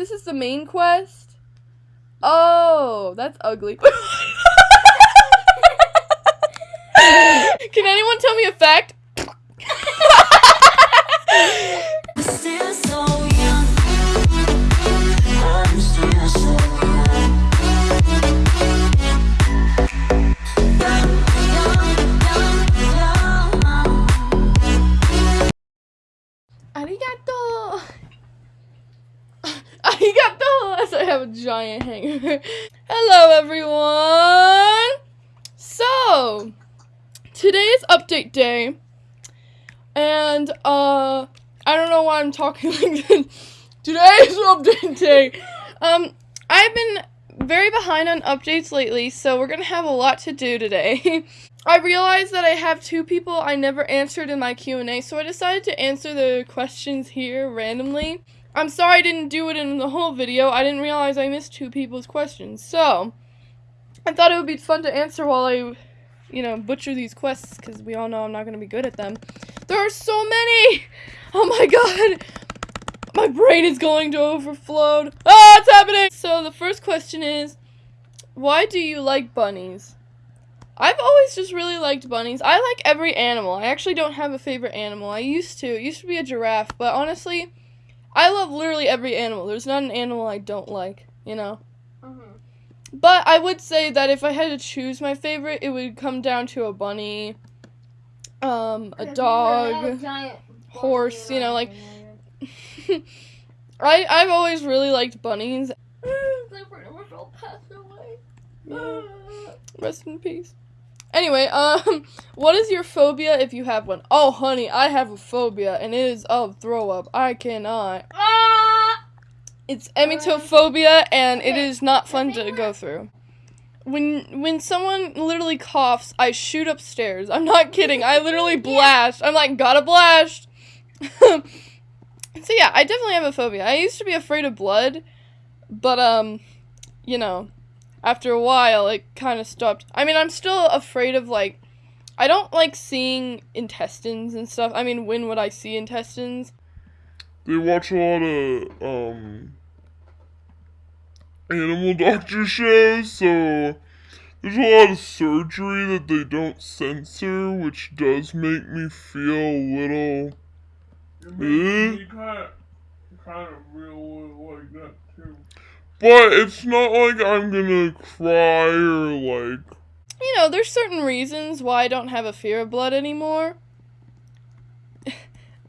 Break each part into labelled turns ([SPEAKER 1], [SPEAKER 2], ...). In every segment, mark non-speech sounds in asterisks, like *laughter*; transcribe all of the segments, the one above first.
[SPEAKER 1] This is the main quest? Oh, that's ugly. *laughs* Can anyone tell me a fact? *laughs* Hello, everyone! So, today is update day. And, uh, I don't know why I'm talking *laughs* like this. Today is update day. Um, I've been very behind on updates lately, so we're gonna have a lot to do today. *laughs* I realized that I have two people I never answered in my Q&A, so I decided to answer the questions here randomly. I'm sorry I didn't do it in the whole video. I didn't realize I missed two people's questions. So, I thought it would be fun to answer while I, you know, butcher these quests because we all know I'm not going to be good at them. There are so many! Oh my god! My brain is going to overflow. Ah, it's happening! So, the first question is, why do you like bunnies? I've always just really liked bunnies. I like every animal. I actually don't have a favorite animal. I used to. It used to be a giraffe, but honestly, I love literally every animal. There's not an animal I don't like, you know? But I would say that if I had to choose my favorite, it would come down to a bunny, um, a dog, horse, you know, like *laughs* I I've always really liked bunnies. *laughs* Rest in peace. Anyway, um, *laughs* what is your phobia if you have one? Oh, honey, I have a phobia, and it is of throw up. I cannot. Ah! It's emetophobia, and it is not fun to go through. When when someone literally coughs, I shoot upstairs. I'm not kidding. I literally *laughs* blast. I'm like, gotta blast. *laughs* so yeah, I definitely have a phobia. I used to be afraid of blood, but um, you know, after a while it kind of stopped. I mean, I'm still afraid of like I don't like seeing intestines and stuff. I mean, when would I see intestines?
[SPEAKER 2] they watch a lot of um animal doctor shows, so there's a lot of surgery that they don't censor, which does make me feel a little. Eh?
[SPEAKER 3] kind of, kind of real like that too.
[SPEAKER 2] But it's not like I'm gonna cry or like.
[SPEAKER 1] You know, there's certain reasons why I don't have a fear of blood anymore. *laughs*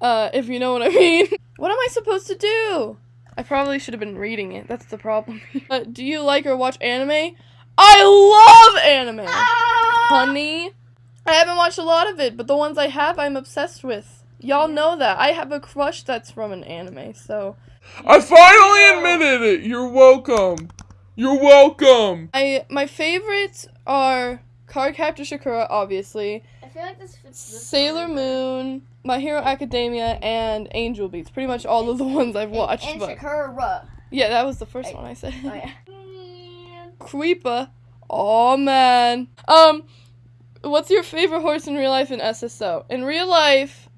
[SPEAKER 1] uh, if you know what I *laughs* mean. what am I supposed to do? I probably should have been reading it. That's the problem. *laughs* uh, do you like or watch anime? I love anime! Honey. I haven't watched a lot of it, but the ones I have, I'm obsessed with. Y'all know that. I have a crush that's from an anime, so.
[SPEAKER 2] I finally admitted it! You're welcome! You're welcome!
[SPEAKER 1] I My favorites are Cardcaptor Sakura, obviously.
[SPEAKER 4] I feel like this fits this
[SPEAKER 1] Sailor Moon, My Hero Academia, and Angel Beats. Pretty much all of the *laughs* ones I've watched.
[SPEAKER 4] And,
[SPEAKER 1] but
[SPEAKER 4] Sakura.
[SPEAKER 1] yeah, that was the first
[SPEAKER 4] Hey.
[SPEAKER 1] one I said.
[SPEAKER 4] Oh yeah. *laughs*
[SPEAKER 1] Creeper. Oh man. Um, what's your favorite horse in real life in SSO? In real life,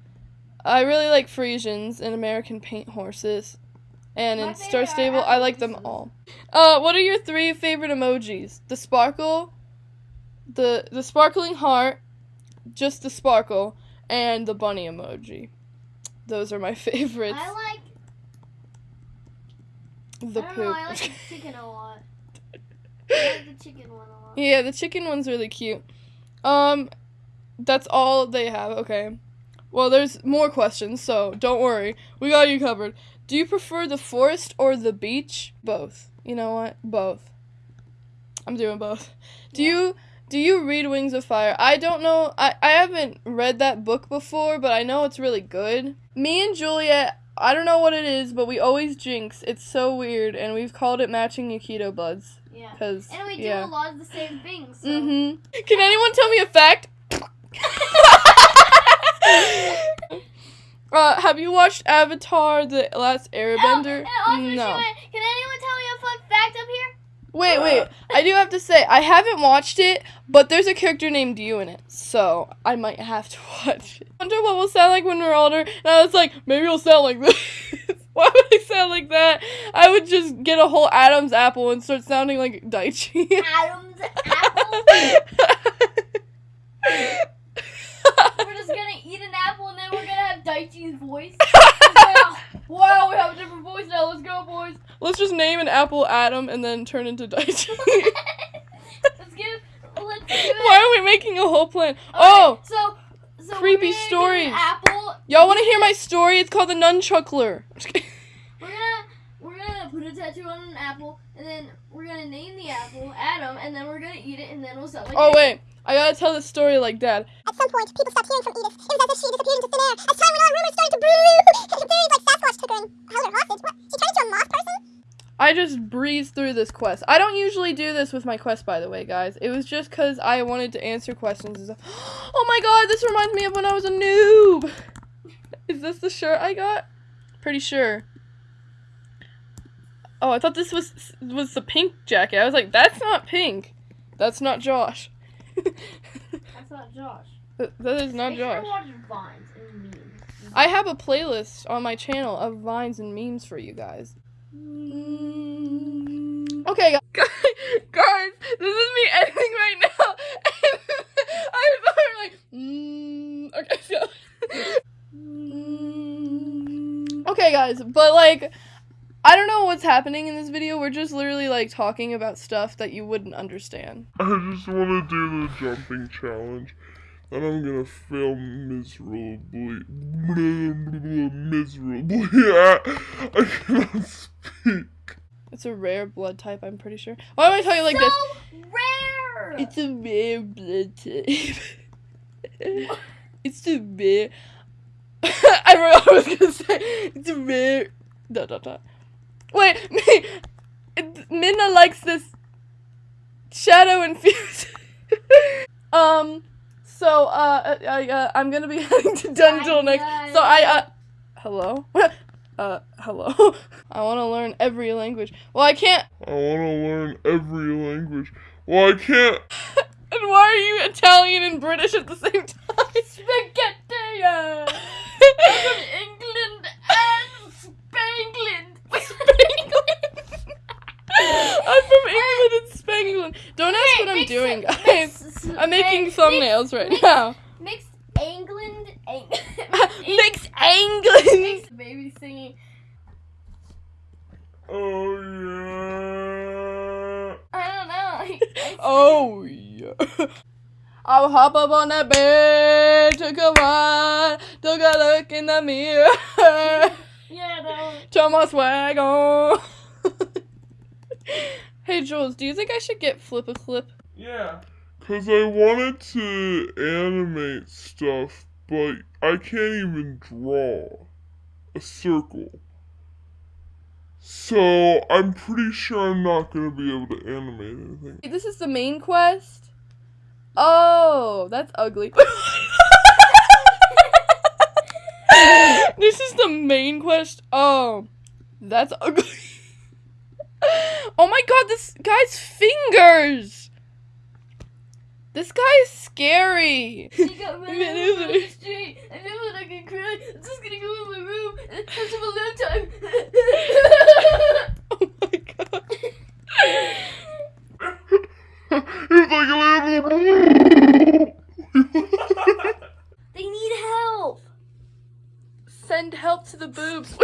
[SPEAKER 1] I really like Frisians and American Paint horses. And
[SPEAKER 4] My
[SPEAKER 1] in Star Stable, I like them all. Uh, what are your three favorite emojis? The sparkle, the the sparkling heart, just the sparkle, and the bunny emoji. Those are my *laughs* favorites.
[SPEAKER 4] I like.
[SPEAKER 1] the
[SPEAKER 4] I
[SPEAKER 1] poop.
[SPEAKER 4] know. I like the *laughs* chicken a lot. I *laughs* like the chicken one a lot.
[SPEAKER 1] Yeah, the chicken one's really cute. Um, that's all they have. Okay. Well, there's more questions, so don't worry. We got you covered. Do you prefer the forest or the beach? Both. You know what? Both. I'm doing both. Do
[SPEAKER 4] Yeah.
[SPEAKER 1] you do you read Wings of Fire? I don't know. I I haven't read that book before, but I know it's really good. Me and Juliet, I don't know what it is, but we always jinx. It's so weird, and we've called it matching Aikido buds.
[SPEAKER 4] Yeah.
[SPEAKER 1] Cause
[SPEAKER 4] And we do
[SPEAKER 1] yeah.
[SPEAKER 4] a lot of the same things. So.
[SPEAKER 1] Mm-hmm. Can anyone tell me a fact? *laughs* *laughs* uh, have Yue watched Avatar: The Last Airbender?
[SPEAKER 4] Oh, she
[SPEAKER 1] no.
[SPEAKER 4] Can anyone tell me a fun fact up here?
[SPEAKER 1] Wait, wait. I do have to say I haven't watched it, but there's a character named you in it, so I might have to *laughs* watch it. I wonder what we'll sound like when we're older. And I was like, maybe we'll sound like *laughs* this. Why would I sound like that? I would just get a whole Adam's apple and start sounding like Daichi.
[SPEAKER 4] Adam's apple. We're just gonna eat an apple and then we're gonna have Daichi's voice. *laughs* wow. wow, we have a different voice now. Let's go, boys.
[SPEAKER 1] Let's just name an apple Adam and then turn into Daichi. *laughs* *laughs*
[SPEAKER 4] let's give. Let's do it.
[SPEAKER 1] Why are we making a whole plan?
[SPEAKER 4] Okay,
[SPEAKER 1] Oh,
[SPEAKER 4] so so
[SPEAKER 1] creepy stories.
[SPEAKER 4] An apple.
[SPEAKER 1] y'all want to hear my story? It's called the Nunchuckler.
[SPEAKER 4] We're gonna we're gonna put a tattoo on an apple and then we're gonna name the apple Adam and then we're gonna eat it and then we'll sell it.
[SPEAKER 1] oh wait, I gotta tell this story like dad.
[SPEAKER 5] At some point, people stopped hearing from Edith. It was as if she disappeared into thin air. As time went on, rumors started to brew. *laughs* Theories like Sasquatch took her and held her hostage. What? She turned into a moth person?
[SPEAKER 1] I just breezed through this quest. I don't usually do this with my quest, by the way, guys. It was just because I wanted to answer questions. and stuff. *gasps* Oh my god, this reminds me of when I was a noob. *laughs* Is this the shirt I got? Pretty sure. Oh, I thought this was was the pink jacket. I was like, that's not pink. That's not Josh.
[SPEAKER 4] That's not Josh.
[SPEAKER 1] That- that is not
[SPEAKER 4] Make
[SPEAKER 1] Josh.
[SPEAKER 4] Vines and memes.
[SPEAKER 1] I have a playlist on my channel of vines and memes for you guys. Okay, gu- *laughs* guys, this is me *laughs* editing right now. *laughs* I'm like, mm, okay, so. okay, guys, but like, I don't know what's happening in this video. We're just literally like talking about stuff that you wouldn't understand. *laughs*
[SPEAKER 2] I just want to do the jumping challenge. And I'm gonna fail miserably. Miserably. I, *laughs* I cannot speak.
[SPEAKER 1] It's a rare blood type, I'm pretty sure. Why am I tell you like
[SPEAKER 4] so
[SPEAKER 1] this?
[SPEAKER 4] rare.
[SPEAKER 1] It's a rare blood type. *laughs* it's a rare. I forgot what I was gonna say. It's a rare. Da, da, da. Wait, *laughs* me. Minna likes this shadow infused. *laughs* um. So uh, I uh, I'm gonna be *laughs* heading to Dungeon next. So I uh. Hello. uh. Hello. I want to learn every language. Well, I can't.
[SPEAKER 2] I want to learn every language. Well, I can't.
[SPEAKER 1] And why are you Italian and British at the same time?
[SPEAKER 4] Spaghetti. uh, from England and Spangland.
[SPEAKER 1] I'm from England and Spangland. Don't ask what I'm
[SPEAKER 4] Mix-
[SPEAKER 1] doing,
[SPEAKER 4] mix-
[SPEAKER 1] guys. I'm making
[SPEAKER 4] mix-
[SPEAKER 1] thumbnails right
[SPEAKER 4] mix-
[SPEAKER 1] now.
[SPEAKER 4] Mix England. Eng- *laughs*
[SPEAKER 1] Mix England.
[SPEAKER 4] Mix baby singing.
[SPEAKER 2] Oh, yeah.
[SPEAKER 4] I don't know. *laughs* I- I-
[SPEAKER 1] Oh yeah. I'll hop up on that bed, took a ride, took a look in the mirror, *laughs*
[SPEAKER 4] Yeah, that one.
[SPEAKER 1] turn my swag on. hey Jules, do you think I should get FlipaClip?
[SPEAKER 2] Yeah. Because I wanted to animate stuff, but I can't even draw a circle. So I'm pretty sure I'm not going to be able to animate anything.
[SPEAKER 1] This is the main quest. Oh, that's ugly. *laughs* this is the main quest. Oh, that's ugly. *laughs* oh my god, this guy's fingers. This guy is scary.
[SPEAKER 4] She got *laughs* run over on the street. I know when I can cry. I'm just gonna go in my room and have some alone time. *laughs*
[SPEAKER 1] oh my god.
[SPEAKER 2] it's like a
[SPEAKER 4] they need help.
[SPEAKER 1] Send help to the boobs.